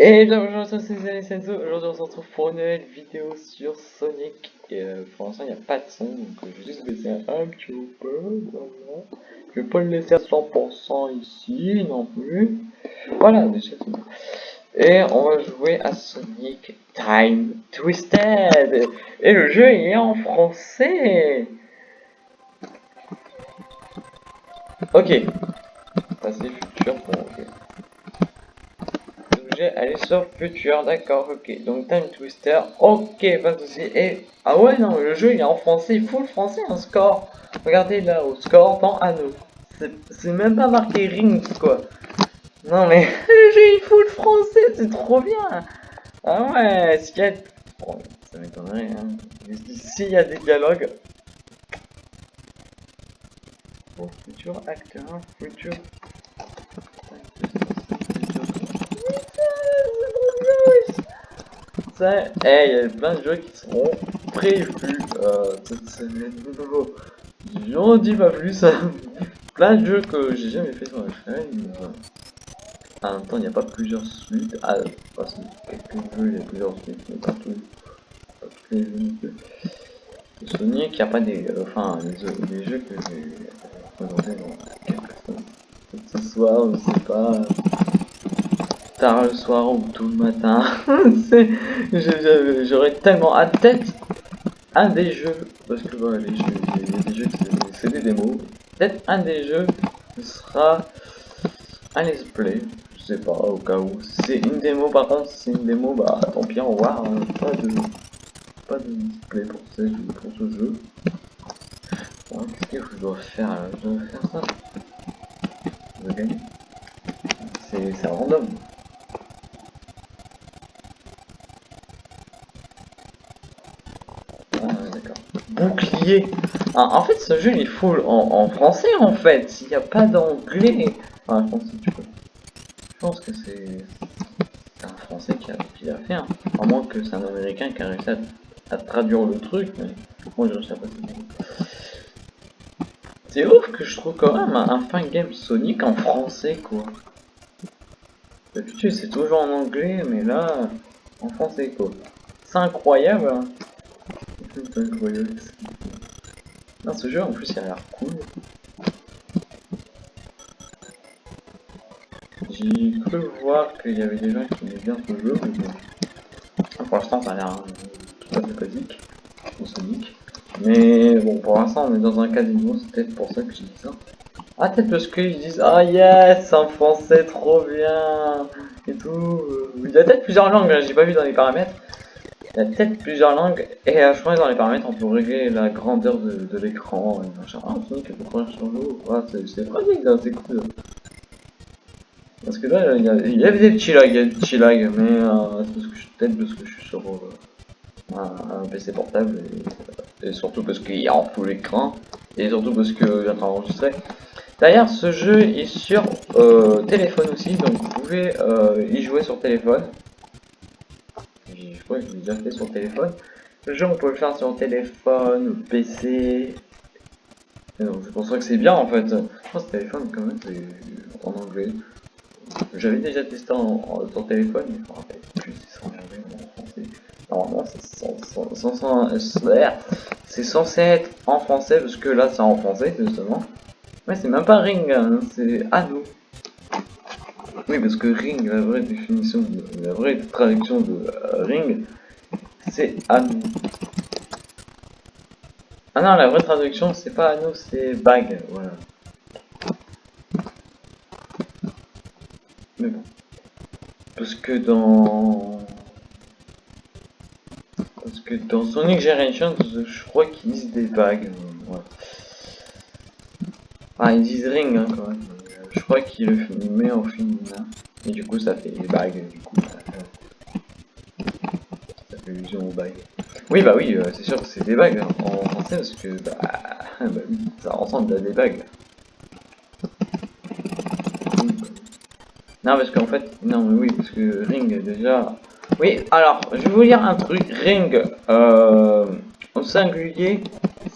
Et bonjour à tous, c'est Alice Enzo. Aujourd'hui, on se retrouve pour une nouvelle vidéo sur Sonic. Et euh, pour l'instant, il n'y a pas de son, donc euh, je vais juste baisser un petit peu. Voilà. Je vais pas le laisser à 100% ici non plus. Voilà, déjà c'est bon. Et on va jouer à Sonic Time Twisted. Et le jeu est en français. Ok. Passer futur, bon, ok aller sur Future, d'accord, ok. Donc Time Twister, ok, pas de soucis. Et ah ouais, non, le jeu il est en français, le français, un score. Regardez là, au score dans Anneau. C'est même pas marqué Rings quoi. Non mais le jeu il faut le français, c'est trop bien. Ah ouais, s'il y a. Bon, ça m'étonnerait, hein. S'il y a des dialogues? Pour futur acteur, futur Eh, il y a plein de jeux qui seront prévus euh. J'en dis pas plus. plein de jeux que j'ai jamais fait sur la chaîne. En même temps, il n'y a pas plusieurs suites. Ah, parce que quelques jeux, il y a plusieurs suites, mais pas tous. Pas tous les il n'y a pas des. Euh, enfin, les, jeux que j'ai présentés dans quelques semaines. Ce soir, je sais pas tard le soir ou tout le matin. J'aurais tellement à tête un des jeux, parce que les jeux, des jeux c'est des démos. Peut-être un des jeux sera un let's play, je sais pas, au cas où. C'est une démo, par contre, si c'est une démo, bah tant pis, au revoir. Hein. Pas de pas de display pour ce, pour ce jeu. Qu'est-ce que je dois faire Je dois faire ça. Je gagner. C'est random. Bouclier. Ah, en fait, ce jeu il est full en, français en fait. S'il n'y a pas d'anglais. Enfin, je pense que c'est un français qui a, qui a fait. Hein. À moins que c'est un américain qui a réussi à, traduire le truc. Mais. C'est ouf que je trouve quand même un, fin game Sonic en français quoi. D'habitude c'est toujours en anglais mais là en français quoi. C'est incroyable. Hein. Non, ce jeu en plus il a l'air cool. J'ai cru voir qu'il y avait des gens qui aimaient bien ce jeu, mais. Pour l'instant ça a l'air tout à fait Sonic. Mais bon, pour l'instant on est dans un casino, c'est peut-être pour ça que j'ai dit ça. Ah, peut-être parce qu'ils disent Ah yes, en français, trop bien Et tout. Il y a peut-être plusieurs langues, hein, j'ai pas vu dans les paramètres. Il y a peut-être plusieurs langues, et je crois que dans les paramètres on peut régler la grandeur de, l'écran, Ah, Sonic peut courir sur l'eau, ah, c'est pratique, c'est cool. Parce que là, il y, a, avait des petits lags, il y a des petits lags, mais euh, c'est peut-être parce que je suis sur euh, un, PC portable, et, surtout parce qu'il y a en full écran, et surtout parce que en train d'enregistrer. D'ailleurs, ce jeu est sur euh, téléphone aussi, donc vous pouvez y jouer sur téléphone je l'ai déjà fait sur téléphone. Le jeu, on peut le faire sur téléphone, PC. C'est pour ça que c'est bien en fait. Pense que téléphone, quand même, c'est en anglais. J'avais déjà testé en, sur téléphone, mais je me rappelle plus c'est en anglais ou en français. Normalement, c'est censé être en français, parce que là, c'est en français, justement. Mais c'est même pas Ring, hein, c'est Anno. Oui, parce que ring, la vraie définition, la vraie traduction de euh, ring, c'est anneau. Ah non, la vraie traduction, c'est pas anneau, c'est bague, voilà. Mais bon. Parce que dans... Parce que dans Sonic Generation, je crois qu'ils disent des bagues. Ah, ils disent ring, hein, quand même je crois qu'il le met en féminin. Et du coup, ça fait les bagues, du coup. Ça, fait allusion aux bagues. Oui, bah oui, euh, c'est sûr que c'est des bagues hein, en français, parce que, bah, bah ça ressemble à des bagues. Non, parce qu'en fait, non, mais oui, parce que ring, déjà... Oui, alors, je vais vous lire un truc. Ring, euh, au singulier,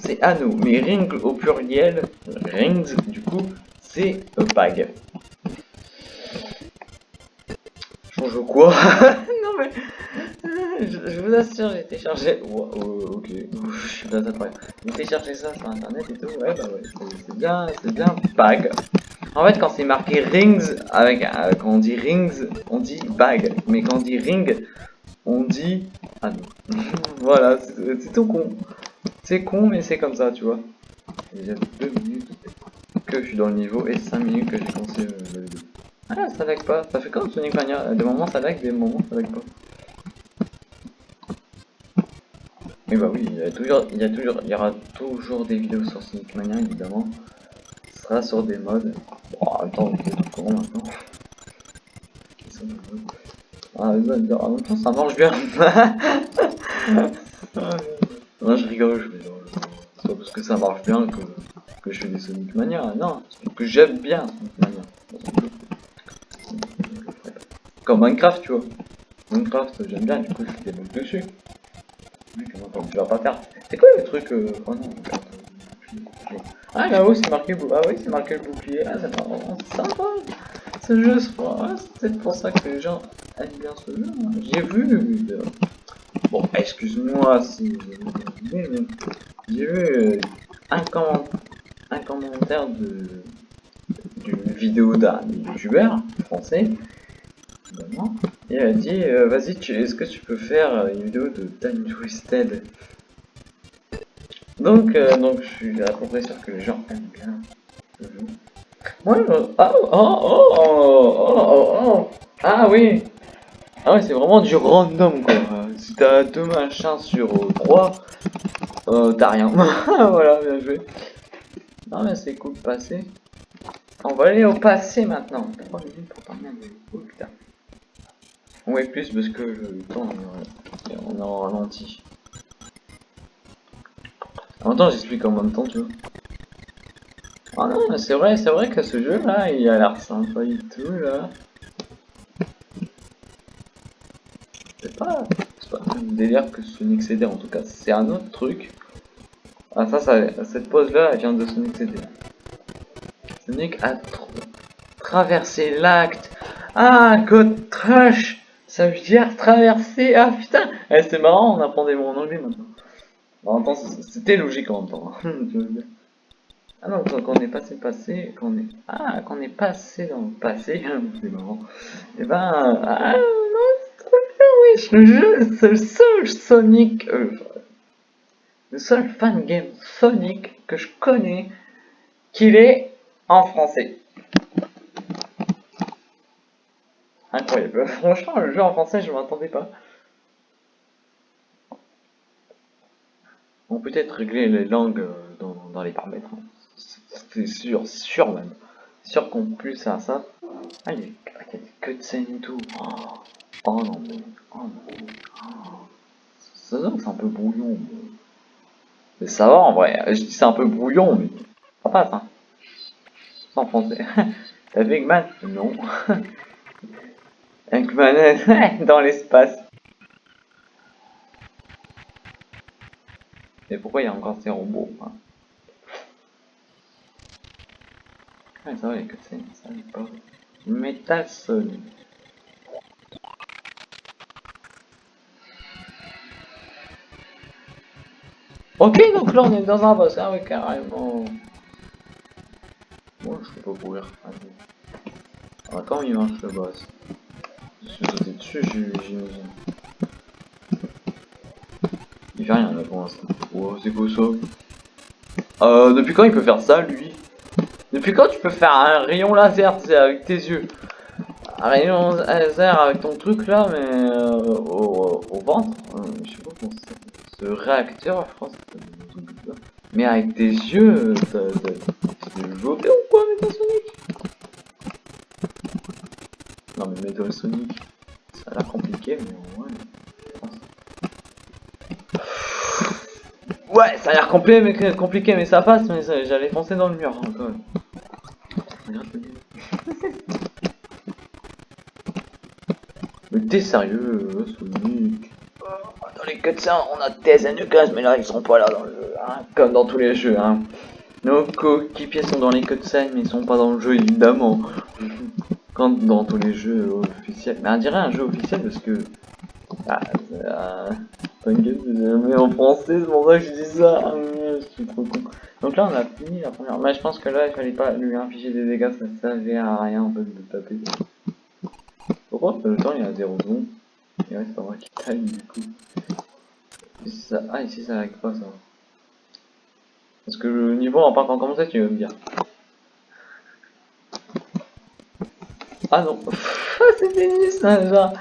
c'est anneau. Mais ring au pluriel, rings, du coup, c'est. Change quoi Non mais... Je, je vous assure, j'ai téléchargé... Wow, oh, ok, je suis pas après. J'ai téléchargé ça sur internet et tout, ouais bah ouais, c'est- bien, c'est bien bag. En fait, quand c'est marqué rings, avec, euh, quand on dit rings, on dit bag. Mais quand on dit ring, on dit... Ah non. voilà, c'est tout con. C'est con, mais c'est comme ça, tu vois. Deux minutes que je suis dans le niveau et 5 minutes que j'ai commencé euh, la vidéo. Ah, ça lag pas. Ça fait comme Sonic Mania. Des moments ça lag, des moments ça lag pas. Mais bah oui, il y a toujours, il y a toujours, il y aura toujours des vidéos sur Sonic Mania évidemment. Ce sera sur des modes. En même temps, c'est tout courant maintenant. Ah, vous en même temps, ça marche bien. non, je rigole, je rigole. C'est parce que ça marche bien que, je fais des Sonic Mania. Non, c'est que j'aime bien Sonic Mania. Comme Minecraft, tu vois. Minecraft, j'aime bien, du coup, je fais des bugs dessus. Oui, comment tu vas pas faire. C'est quoi le truc euh... Oh non, Ah là-haut c'est marqué bou- Ah oui c'est marqué le bouclier. Ah c'est vraiment sympa. Ce jeu ah, c'est peut-être pour ça que les gens aiment bien ce jeu. hein. J'ai vu. euh, Bon excuse-moi si j'ai vu, mais euh, un, comment- un commentaire d'une vidéo d'un youtubeur français. Et elle a dit euh, vas-y est-ce que tu peux faire euh, une vidéo de Time Twisted? Donc, euh, donc je suis à peu près sûr que les gens aiment bien le jeu. Ouais, je- ah, oh, oh, oh, oh, oh, oh, ah oui, ah ouais, c'est vraiment du random quoi. Si t'as deux machins sur euh, trois, euh, t'as rien. voilà, bien joué. Non mais c'est cool de passer. On va aller au passé maintenant. 3 minutes pour le oh, putain. Ouais, plus parce que le temps on est- on est en ralenti. En même temps, j'explique en même temps, tu vois. Ah non, mais c'est vrai, c'est vrai que ce jeu là, il a l'air sympa et tout là. C'est pas, pas le même délire que Sonic CD en tout cas, c'est un autre truc. Ah ça, ça cette pose là, elle vient de Sonic CD. Sonic a traversé l'acte. Ah, God Trash, ça veut dire traverser. Ah putain, eh, c'est marrant, on apprend des mots en anglais maintenant. En c'était logique en même temps. ah non, quand on est passé passé, quand est... Ah, quand on est passé dans le passé, c'est marrant. Et ben... Ah non, c'est trop bien, wesh, le jeu, c'est le seul Sonic... euh, le seul fan game Sonic que je connais qu'il est en français. Incroyable. Franchement, le jeu en français, je m'attendais pas. On peut peut-être régler les langues euh, dans, les paramètres. hein. C'est sûr, sûr même. Sûr qu'on puisse faire ça. Ah, il y a, ah, des cutscenes et tout. Oh, oh non, mais. Oh non. Oh. Ça c'est un peu brouillon. Ça va en vrai. C'est un peu brouillon, mais ça passe. Hein. En français. T'as vu Eggman? Non. Eggman dans l'espace. Mais pourquoi il y a encore ces robots hein? Ouais, ça va, les cutscenes, ça n'est pas. Metal Sonic. Ok, donc là on est dans un boss, ah oui, carrément. Moi je peux pas courir. Alors, comment il marche le boss Je suis dessus, j'imagine. Il fait rien là pour l'instant. Oh, c'est quoi ça Euh, depuis quand il peut faire ça lui? Depuis quand tu peux faire un rayon laser, tu avec tes yeux? Un rayon laser avec ton truc là, mais euh, au, au ventre? Euh, Je sais pas comment s'appelle. Ce réacteur, c'est ça. Mais avec tes yeux, t'es voté ou quoi, Metal Sonic Non, mais Metal Sonic, ça a l'air compliqué, mais ouais. Ouais, ça a l'air compliqué mais, compliqué, mais ça passe, mais j'allais foncer dans le mur hein, quand même. Mais t'es sérieux, Sonic les cutscenes, on a Tez et Lucas, mais là ils sont pas là dans le jeu, hein, comme dans tous les jeux. Hein. Nos coéquipiers sont dans les cutscenes, mais ils sont pas dans le jeu évidemment. quand dans tous les jeux officiels. Mais on dirait un jeu officiel parce que. Ah, euh, jamais en français, c'est pour ça que je dis ça. Ah, je suis trop con. Donc là, on a fini la première. Mais je pense que là, il fallait pas lui infliger des dégâts, ça servait à rien en fait de taper. Pourquoi le temps il est à 0 secondes Et ouais, c'est pas moi qui taille du coup. Ça... Ah, ici ça lag pas ça. Parce que le niveau n'a pas encore commencé, tu veux me dire. Ah non, c'est fini ça déjà.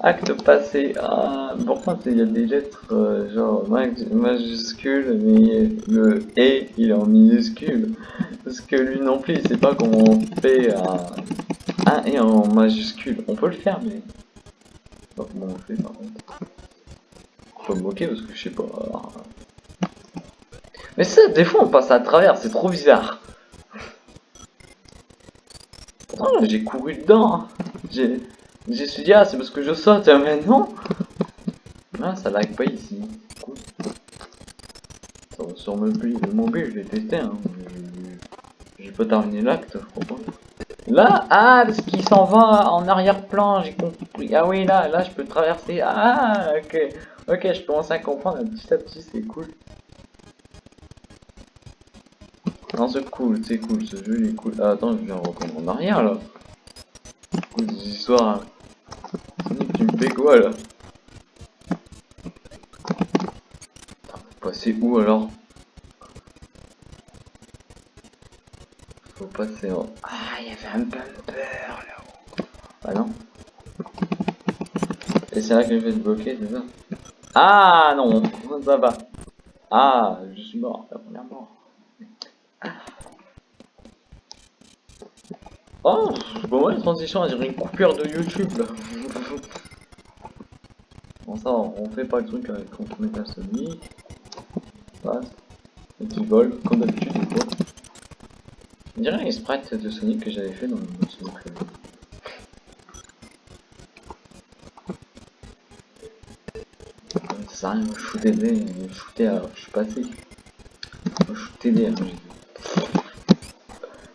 Acte passé. Ah, pourtant il y a des lettres euh, genre majuscules, mais le et il est en minuscule. Parce que lui non plus, il sait pas comment on fait un, un et en majuscule. On peut le faire, mais pas comment on fait par contre. Faut me moquer parce que je sais pas. Mais ça, des fois on passe à travers, c'est trop bizarre. J'ai couru dedans. Hein. J'ai j'ai suis dit, ah, c'est parce que je saute, hein, mais non Ah, ça lag pas ici. Cool. Sur mon mobile, le mobile, je l'ai testé, hein. J'ai pas terminé l'acte, je crois pas. Là, ah, parce qu'il s'en va en arrière-plan, j'ai compris. Ah oui, là, là, je peux traverser. Ah, ok. Ok, je commence à comprendre petit à petit, c'est cool. Non, c'est cool, c'est cool, ce jeu il est cool. Ah, attends, je viens reprendre en arrière, là. Cool, des histoires. Hein. Tu me fais quoi là Faut passer où alors? Faut passer en... Ah, il y avait un bumper là-haut. Ah non Et c'est là que je vais te bloquer, c'est ça Ah non, ça va. Ah, je suis mort, la première mort. Oh, bon ouais, transition, on dirait une coupure de YouTube là. bon ça, on fait pas le truc avec quand on met la Sony. Passe. Et tu voles, comme d'habitude quoi. On dirait les sprites de Sonic que j'avais fait dans le Sonic. Ça rien, shooter des, alors je suis passé. Shooter des, dit.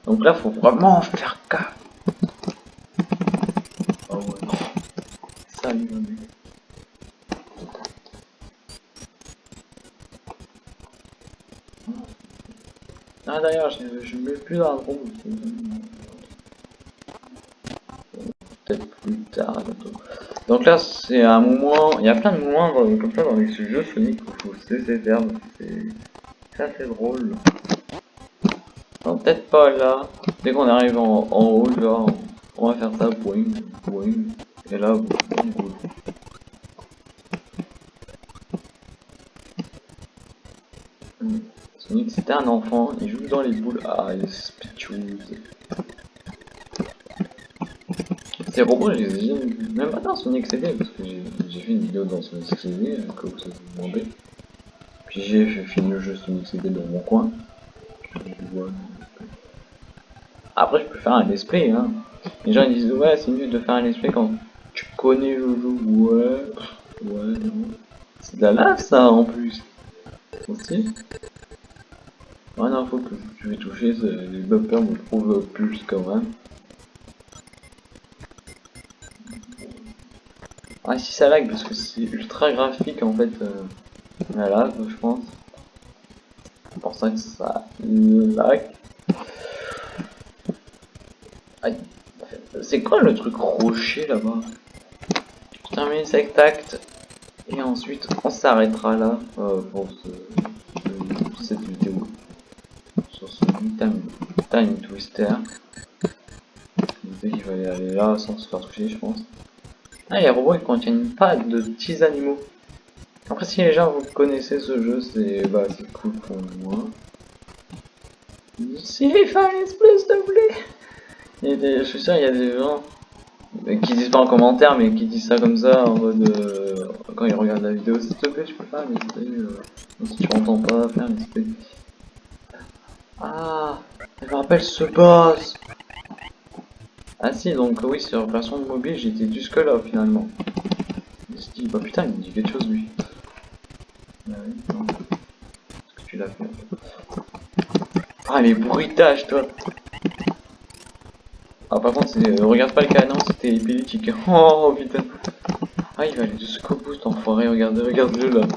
Donc là, faut vraiment faire gaffe. Oh ouais. Salut, Ah d'ailleurs, je, ne mets plus dans la groupe. Peut-être plus tard. Donc là, c'est un moment. Il y a plein de moments comme ça dans les jeux Sonic où faut se laisser faire. C'est assez drôle peut-être pas là. Dès qu'on arrive en, haut, genre, on va faire ça, boing, boing. Et là, boing, boing. Sonic c'était un enfant, il joue dans les boules. Ah, il est Ces robots, je les ai même pas dans Sonic CD, parce que j'ai fait une vidéo dans Sonic CD, euh, que vous avez demandé. Puis j'ai fini le jeu Sonic CD dans mon coin. Après, je peux faire un let's hein. Les gens ils disent, ouais, c'est mieux de faire un let's quand tu connais le jeu. Ouais, ouais, non. C'est de la lave, ça, en plus. Aussi. Ouais, non, faut que je vais toucher, les bumpers me trouvent plus quand même. Ah, si ça lag, parce que c'est ultra graphique en fait, euh, la lave, je pense. C'est pour ça que ça lag. C'est quoi le truc rocher là-bas? Je termine cet acte et ensuite on s'arrêtera là euh, pour cette vidéo sur ce time, time twister. Il fallait aller là sans se faire toucher, je pense. Ah, les robots ils contiennent pas de petits animaux. Après, si les gens vous connaissez ce jeu, c'est bah, cool pour moi. Si, fallait s'il te plaît je suis sûr, il y a des gens qui disent pas en commentaire, mais qui disent ça comme ça, en mode euh, quand ils regardent la vidéo, s'il te plaît, je peux pas, mais euh, si tu m'entends pas, faire mais Ah, je me rappelle ce boss. Ah si, donc oui, sur version mobile, j'étais jusque là finalement. Je me dit, bah putain, il me dit quelque chose lui. Ah oui, que tu l'as fait Ah, les bruitages, toi Ah, par contre, euh, regarde pas le canon, c'était épileptique. Oh putain. Ah, il va aller jusqu'au bout, cet enfoiré. Regardez, regardez-le là.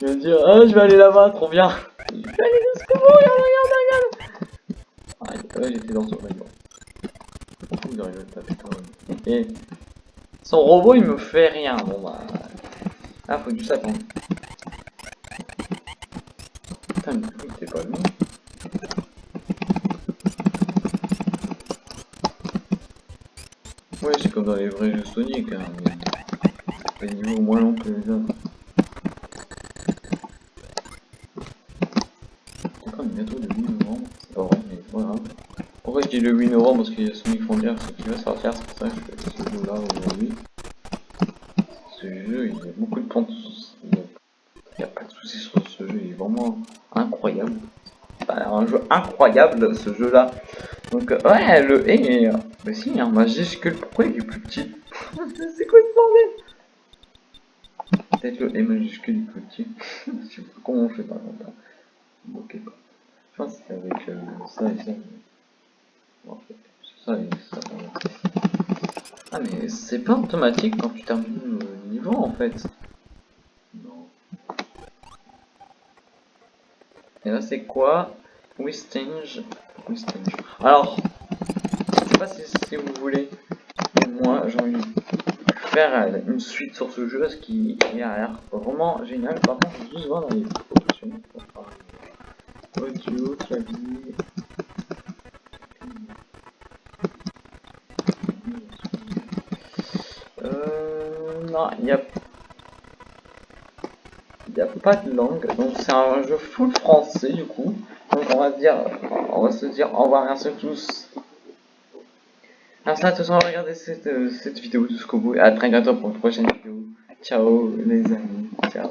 Il va dire, ah, je vais aller là-bas, trop bien. Je vais aller jusqu'au bout, regarde, regarde, regarde. Ah, ouais, j'étais dans son rayon. Son robot, il me fait rien. Bon bah. Ah, faut juste attendre. Putain, mais t'es pas venu Ouais, c'est comme dans les vrais jeux Sonic, hein, mais pas des niveaux moins longs que les autres. C'est quand même bientôt le 8 novembre, c'est pas vrai, mais voilà. Pourquoi le 8 novembre Parce qu'il y a Sonic Frontier qui va sortir, c'est pour ça que je fais ce jeu là aujourd'hui. Ce jeu, il y a beaucoup de soucis, donc il n'y a pas de soucis sur ce jeu, il est vraiment incroyable. Enfin, un jeu incroyable ce jeu là. Donc, ouais, le E, mais, mais si, hein, majuscule, pourquoi il est plus petit? C'est quoi ce bordel? Peut-être le E majuscule plus petit. Je sais pas comment on fait par contre. hein. Ok. Je pense que c'est avec euh, ça et ça. Ah, mais c'est pas automatique quand tu termines le niveau en fait. Non. Et là, c'est quoi? Wistinge. Wistinge. Alors, je sais pas si, vous voulez, moi j'ai envie de faire euh, une suite sur ce jeu, ce qui a l'air vraiment génial. Par contre, je juste voir dans les options. Audio, clavier. Non, il y a n'y a pas de langue, donc c'est un jeu full français du coup. Donc on va se dire, on va se dire au revoir, merci à tous. Merci à tous d'avoir regardé cette, euh, cette vidéo jusqu'au bout et à très bientôt pour une prochaine vidéo. Ciao les amis, ciao.